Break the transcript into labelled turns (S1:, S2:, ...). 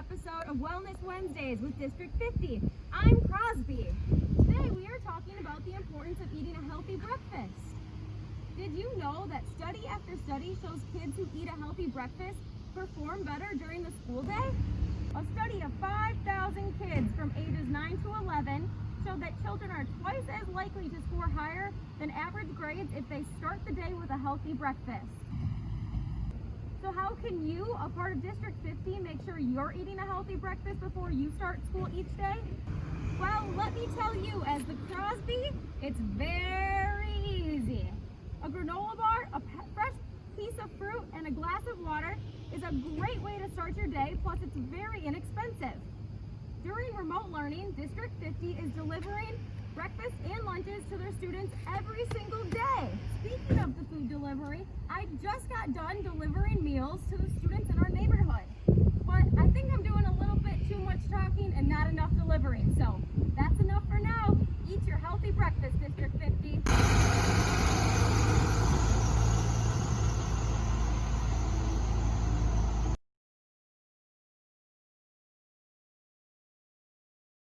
S1: episode of Wellness Wednesdays with District 50. I'm Crosby. Today we are talking about the importance of eating a healthy breakfast. Did you know that study after study shows kids who eat a healthy breakfast perform better during the school day? A study of 5,000 kids from ages 9 to 11 showed that children are twice as likely to score higher than average grades if they start the day with a healthy breakfast. So how can you, a part of District 50, make sure you're eating a healthy breakfast before you start school each day? Well, let me tell you, as the Crosby, it's very easy. A granola bar, a fresh piece of fruit, and a glass of water is a great way to start your day, plus it's very inexpensive. During remote learning, District 50 is delivering breakfast and lunches to their students every single day got done delivering meals to the students in our neighborhood. But I think I'm doing a little bit too much talking and not enough delivering. So that's enough for now. Eat your healthy breakfast, District 50.